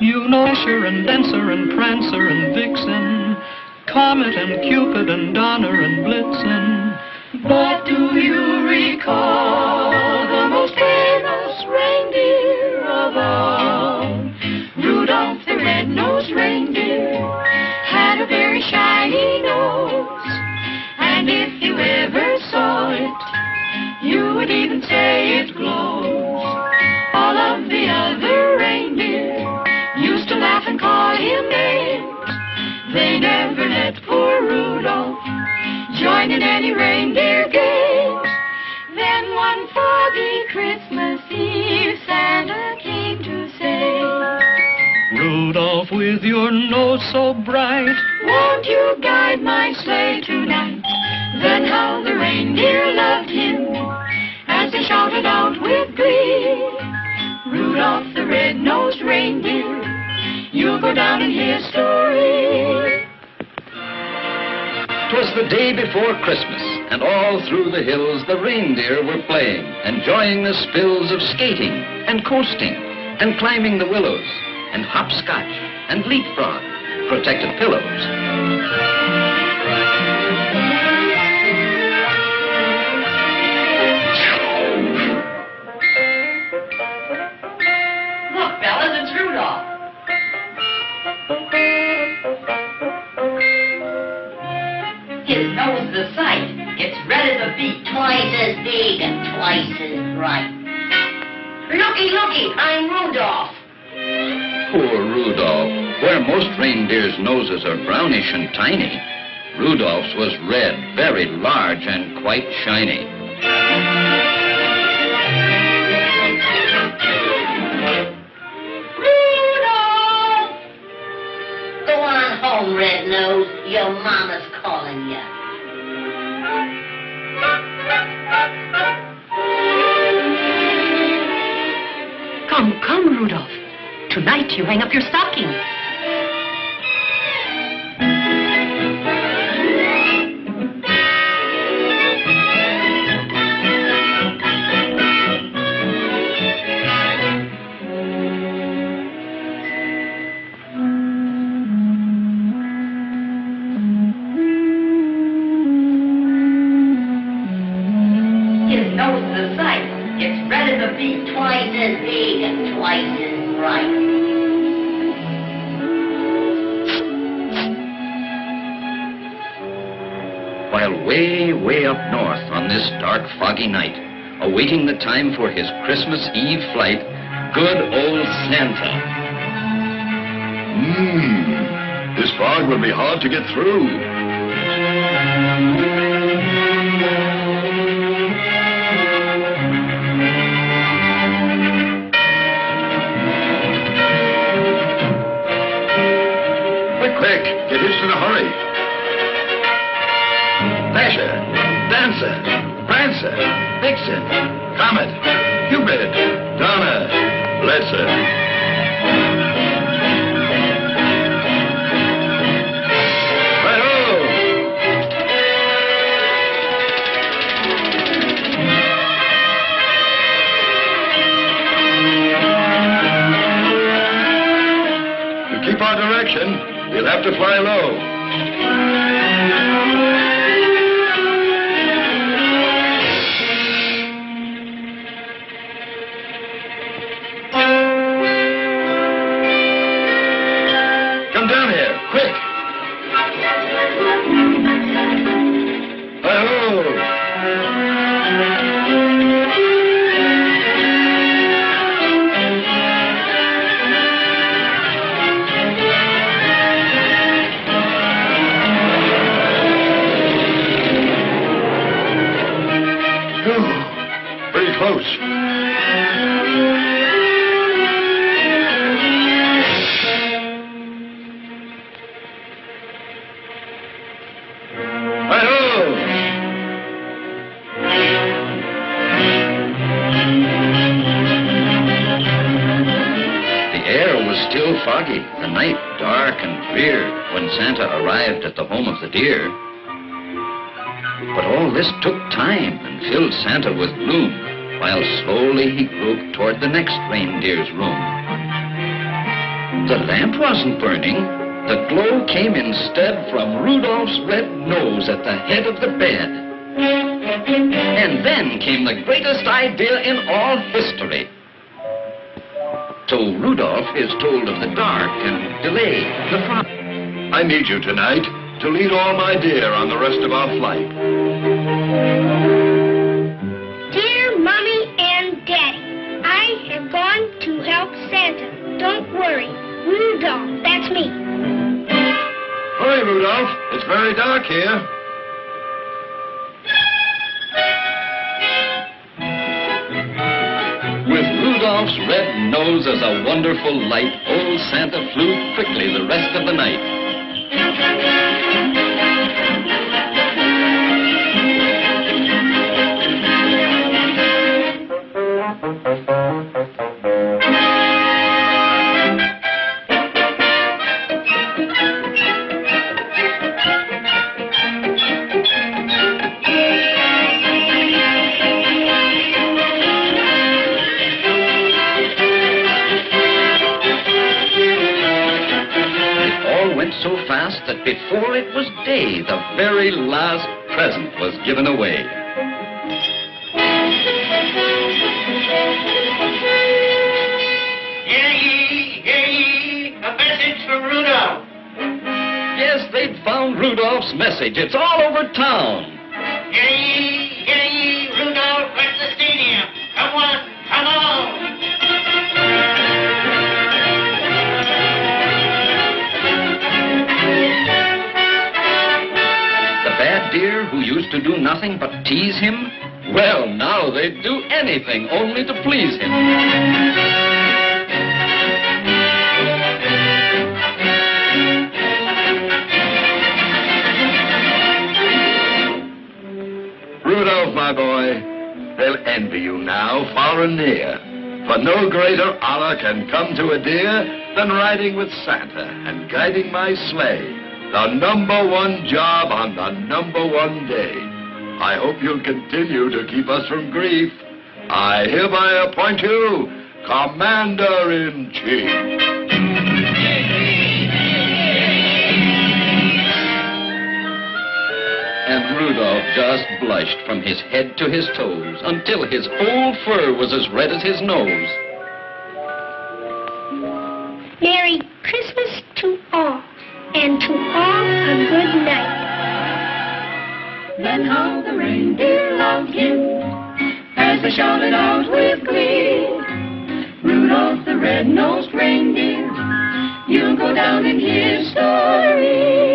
You know Dasher and Dancer and Prancer and Vixen, Comet and Cupid and Donner and Blitzen. But do you recall in any reindeer games. Then one foggy Christmas Eve, Santa came to say, Rudolph, with your nose so bright, won't you guide my sleigh tonight? Then how the reindeer loved him as they shouted out with glee. Rudolph the red-nosed reindeer, you'll go down in history. 'Twas the day before Christmas, and all through the hills the reindeer were playing, enjoying the spills of skating and coasting and climbing the willows and hopscotch and leapfrog, protected pillows. As big and twice as bright. Looky, looky, I'm Rudolph. Poor Rudolph. Where most reindeers' noses are brownish and tiny, Rudolph's was red, very large, and quite shiny. Rudolph! Go on home, Red Nose. Your mama's calling you. Rudolph. Tonight you hang up your stocking. Twice as big and twice as bright. While way, way up north on this dark, foggy night, awaiting the time for his Christmas Eve flight, good old Santa. Mmm. This fog will be hard to get through. Quick. Get hitched in a hurry. Dasher, Dancer, Prancer, Vixen, Comet, Cupid, Donner! To keep our direction, we'll have to fly low. Come down here, quick. Hi-ho! When Santa arrived at the home of the deer. But all this took time and filled Santa with gloom, while slowly he groped toward the next reindeer's room. The lamp wasn't burning. The glow came instead from Rudolph's red nose at the head of the bed. And then came the greatest idea in all history. So Rudolph is told of the dark and delay, the problem. I need you tonight to lead all my deer on the rest of our flight. Dear Mommy and Daddy, I have gone to help Santa. Don't worry. Rudolph, that's me. Hurry, Rudolph. It's very dark here. With Rudolph's red nose as a wonderful light, old Santa flew quickly the rest of the night. Before it was day, the very last present was given away. Hear ye, hear ye, a message from Rudolph. Yes, they'd found Rudolph's message. It's all over town. Hear ye, hear ye, Rudolph at the stadium. Come on, come on. Who used to do nothing but tease him? Well, now they'd do anything only to please him. Rudolph, my boy, they'll envy you now, far and near. For no greater honor can come to a deer than riding with Santa and guiding my sleigh. The number one job on the number one day. I hope you'll continue to keep us from grief. I hereby appoint you Commander in Chief. And Rudolph just blushed from his head to his toes until his whole fur was as red as his nose. And to all a good night. Then how the reindeer loved him as they shouted out with glee. Rudolph the red-nosed reindeer, you'll go down in history.